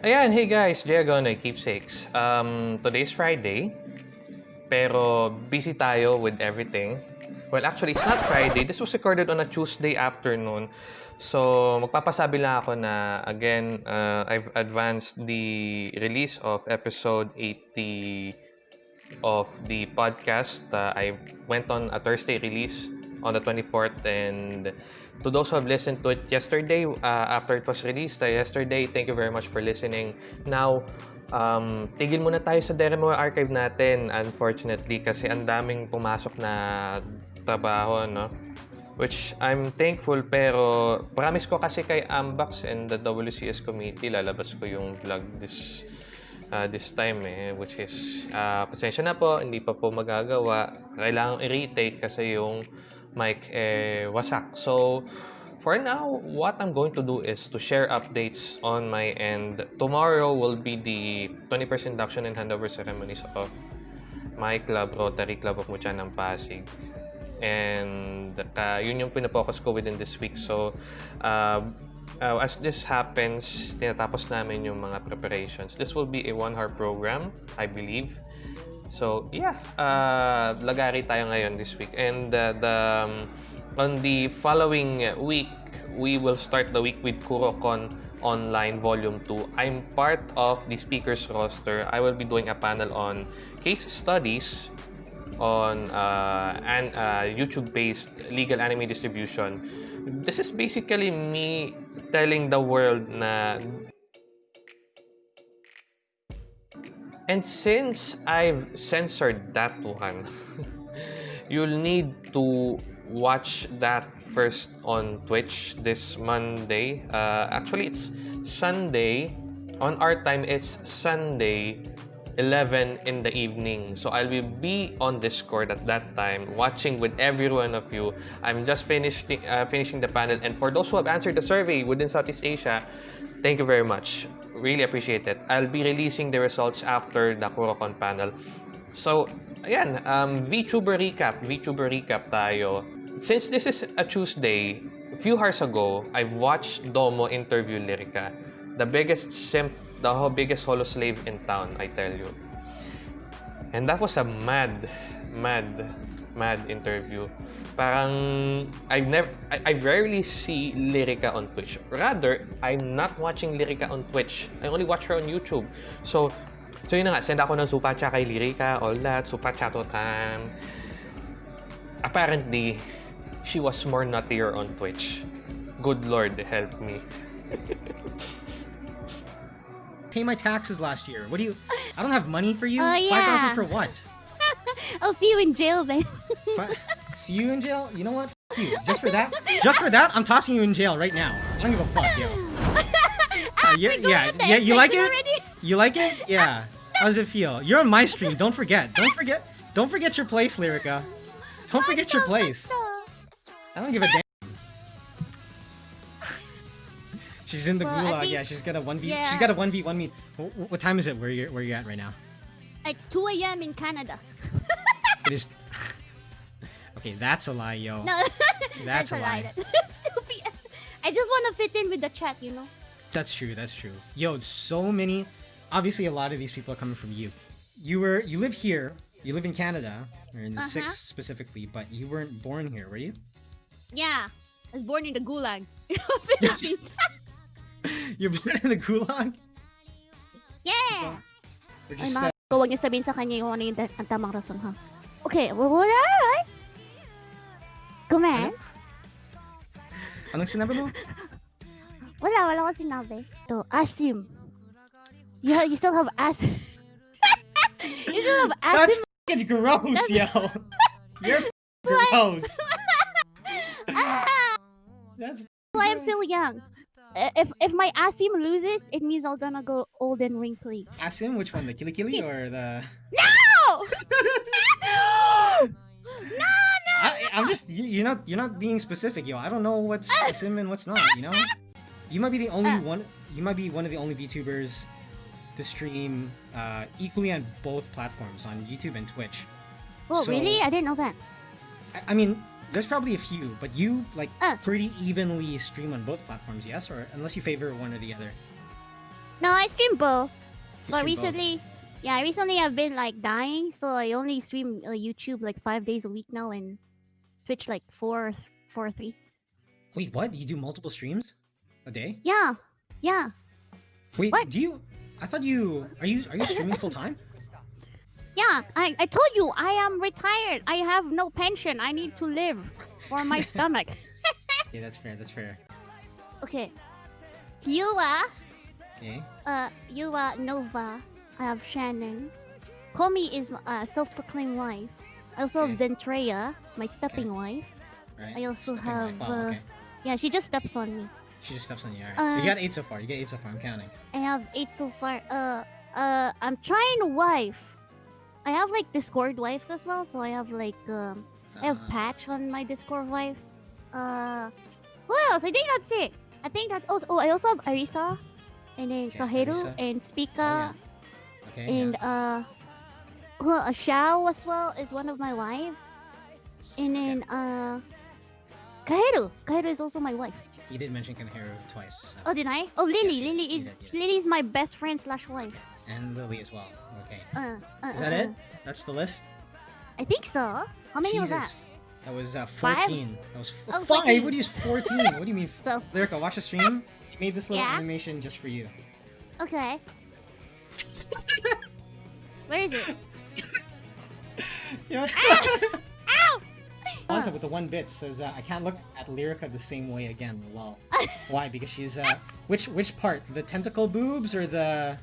Ayan, hey guys, Diagonay Keepsakes. Um, today's Friday, pero busy tayo with everything. Well, actually, it's not Friday. This was recorded on a Tuesday afternoon. So, magpapasabi lang ako na, again, uh, I've advanced the release of episode 80 of the podcast. Uh, I went on a Thursday release on the 24th and to those who have listened to it yesterday, uh, after it was released uh, yesterday, thank you very much for listening. Now, um, tigil muna tayo sa demo archive natin, unfortunately, kasi ang daming pumasok na trabaho, no? Which I'm thankful, pero promise ko kasi kay Ambax and the WCS committee, lalabas ko yung vlog this uh, this time eh, which is, uh, pasensya na po, hindi pa po magagawa. Kailangan i-retake kasi yung mic eh, wasak. So, for now, what I'm going to do is to share updates on my end. Tomorrow will be the 20% induction and handover ceremonies of my club, Rotary Club of Mucha ng Pasig. And uh, yun yung pinapokus ko within this week. So, uh, uh, as this happens, tinatapos namin yung mga preparations. This will be a one-hour program, I believe. So, yeah, uh, lagari tayo ngayon this week. And uh, the, um, on the following week, we will start the week with KuroCon Online Volume 2. I'm part of the speakers roster. I will be doing a panel on case studies on uh, an uh, YouTube-based legal anime distribution. This is basically me telling the world na And since I've censored that one, you'll need to watch that first on Twitch this Monday. Uh, actually, it's Sunday. On our time, it's Sunday, 11 in the evening. So I'll be on Discord at that time, watching with every one of you. I'm just finishing uh, finishing the panel, and for those who have answered the survey within Southeast Asia, thank you very much really appreciate it. I'll be releasing the results after the KuroCon panel. So, ayan, um, VTuber recap. VTuber recap tayo. Since this is a Tuesday, a few hours ago, I watched Domo interview Lyrica. The biggest simp, the biggest holo slave in town, I tell you. And that was a mad, mad mad interview. Parang I've never I, I rarely see Lyrica on Twitch. Rather, I'm not watching Lyrica on Twitch. I only watch her on YouTube. So So yun na nga, send ako ng super chat kay Lyrica, all that, super chat time. Apparently, she was more nuttier on Twitch. Good Lord, help me. Pay my taxes last year. What do you... I don't have money for you? Oh, yeah. 5,000 for what? I'll see you in jail then. See you in jail? You know what? F you. Just for that? Just for that, I'm tossing you in jail right now. I don't give a fuck, yo. uh, yeah, yeah, you like it? You like it? Yeah. How does it feel? You're on my stream. Don't forget. Don't forget. Don't forget your place, Lyrica. Don't forget your place. I don't give a damn. She's in the well, gulag. Think, yeah, she's got a one v. Yeah. She's got a one v one me. What, time is it? Where you where you at right now? It's 2 a.m. in Canada. it is. Okay, that's a lie, yo. No, that's, that's a lie. lie. I just want to fit in with the chat, you know. That's true. That's true. Yo, so many. Obviously, a lot of these people are coming from you. You were you live here. You live in Canada, or in the uh -huh. six specifically, but you weren't born here, were you? Yeah, I was born in the Gulag, You're born in the Gulag. Yeah. Ay, mga Huwag niyo sabihin sa kanya yung ano yung ang tamang rason, ha? Okay, well, wala, right? Comment? Ano? Eh? Anong sinabi mo? wala, wala ko sinabi. To, Asim. You, you still have Asim. you still have Asim. That's fucking gross, yo. You're gross. That's why I'm still young. if if my Asim loses, it means I'm gonna go old and wrinkly. Asim? Which one? The Kili Kili or the... No! I, am just you're not you're not being specific, yo. I don't know what's Asim and what's not. You know, you might be the only uh, one. You might be one of the only VTubers to stream uh, equally on both platforms, on YouTube and Twitch. Oh, so, really? I didn't know that. I, I mean, there's probably a few, but you like uh. pretty evenly stream on both platforms, yes? Or unless you favor one or the other. No, I stream both. You But stream both. recently, yeah, recently I've been like dying, so I only stream uh, YouTube like five days a week now, and Twitch like four, four, or three. Wait, what? You do multiple streams a day? Yeah, yeah, Wait, What? do you? I thought you are you are you streaming full time? yeah. I, I told you I am retired. I have no pension. I need to live for my stomach. Yeah, that's fair. That's fair. Okay, Yua, Okay. uh, Yua Nova. I have Shannon. Komi is a self-proclaimed wife. I also have Zentreya, my stepping wife. Right. I also Stepping have, wife. Wow, uh, okay. Yeah, she just steps on me. She just steps on you. Alright. so you uh, got eight so far. You get eight so far. I'm counting. I have eight so far. Uh, uh, I'm trying to wife. I have like Discord wives as well, so I have like um, I have Uh, Patch on my Discord wife. Uh, who else? I think that's it. I think that's oh, oh I also have Arisa, and then Okay, Kaheru Arisa. and Spika, Okay. and yeah. uh, well, uh, Xiao as well is one of my wives, and then uh, Kaheru. Kaheru is also my wife. You did mention Kanehiro twice. so- Oh, did I? Oh, Lily. Yes, Lily is did. Lily is my best friend slash wife. And Lily as well. Okay. Uh, uh, Is that uh, it? uh. That's the list. I think so. How many was that? That was uh, Five? 14. That was Oh, five. 14. What do you 14? what do you mean? So, Lyrica, watch the stream. We made this little Yeah? animation just for you. okay. Where is it? Yeah. Ow! Wanta Uh, with the one bit says, uh, "I can't look at Lyrica the same way again." Lol. Why? Because she's uh, which which part? The tentacle boobs or the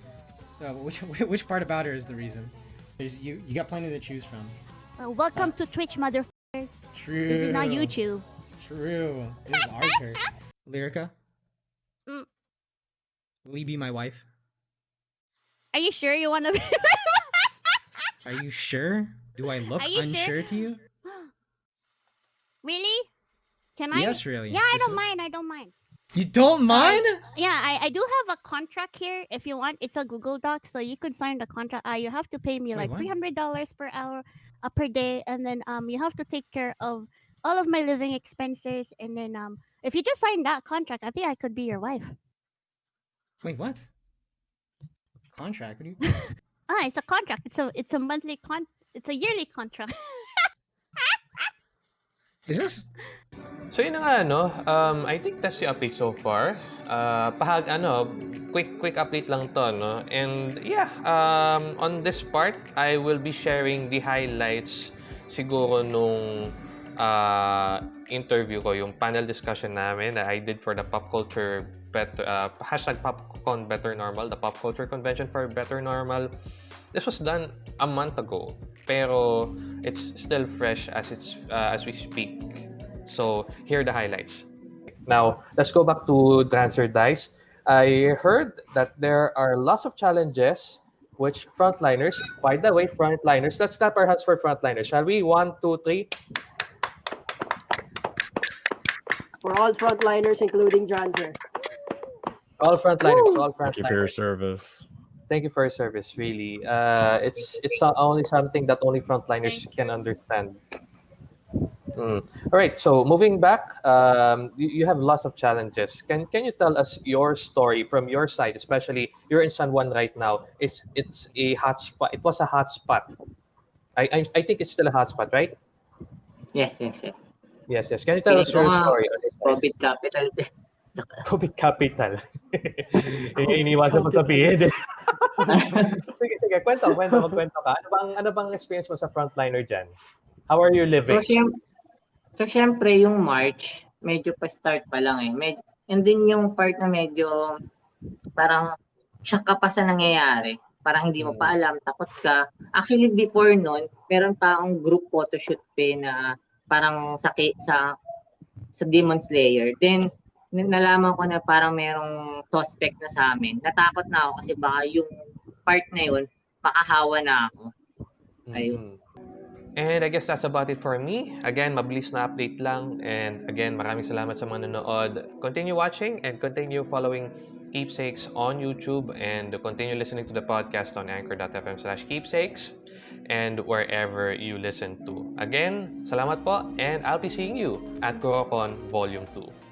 uh, which which part about her is the reason? There's you you got plenty to choose from. uh, welcome to Twitch, motherfuckers. True. This is not YouTube. True. This is our turn. Lyrica. Mm. Will you be my wife? Are you sure you want to be? Are you sure? Do I look you sure? unsure to you? really? Can I? Yes, really. Yeah, I This don't is- mind. I don't mind. You don't mind? Yeah, I, I do have a contract here. If you want, it's a Google Doc, so you could sign the contract. Uh, you have to pay me Wait, like what? three hundred dollars per hour, uh, per day, and then um you have to take care of all of my living expenses. And then um if you just sign that contract, I think I could be your wife. Wait, what? Contract? What you? Ah, it's a contract. It's a it's a monthly con. It's a yearly contract. Is this? So yun na nga, no? Um, I think that's the update so far. Uh, pahag, ano, quick, quick update lang to, no? And yeah, um, on this part, I will be sharing the highlights siguro nung uh, interview ko, yung panel discussion namin that I did for the pop culture better, uh, hashtag popcon better normal, the pop culture convention for better normal. This was done a month ago, pero it's still fresh as it's uh, as we speak. So here are the highlights. Now let's go back to Transfer Dice. I heard that there are lots of challenges which frontliners. By the way, frontliners. Let's clap our hands for frontliners. Shall we? One, two, three. For all frontliners, including Dranzer. All frontliners. All frontliners. Thank you for your service. Thank you for your service. Really, uh, it's it's not only something that only frontliners can understand. Mm. All right. So moving back, um, you, you have lots of challenges. Can can you tell us your story from your side, especially you're in San Juan right now? It's it's a hot spot. It was a hot spot. I I, I think it's still a hot spot, right? Yes, yes, yes. Yes, yes. Can you tell us your Ito story? on this side? Profit capital. COVID capital. Iniwasan mo sabihin. sige, sige. Kwento, kwento, magkwento ka. Ano bang, ano bang experience mo sa frontliner dyan? How are you so, living? siyem so, syempre, yung March, medyo pa-start pa lang eh. Medyo, and then yung part na medyo parang shock ka pa sa nangyayari. Parang hindi mo pa alam, takot ka. Actually, before nun, meron pa akong group photoshoot pe na parang sa, sa, sa Demon Slayer. Then, nalaman ko na parang merong suspect na sa amin. Natakot na ako kasi baka yung part na yun, makahawa na ako. Ayun. Mhm. And I guess that's about it for me. Again, mabilis na update lang. And again, maraming salamat sa mga nanood. Continue watching and continue following Keepsakes on YouTube and continue listening to the podcast on anchor.fm slash keepsakes and wherever you listen to. Again, salamat po and I'll be seeing you at Kurokon Volume 2.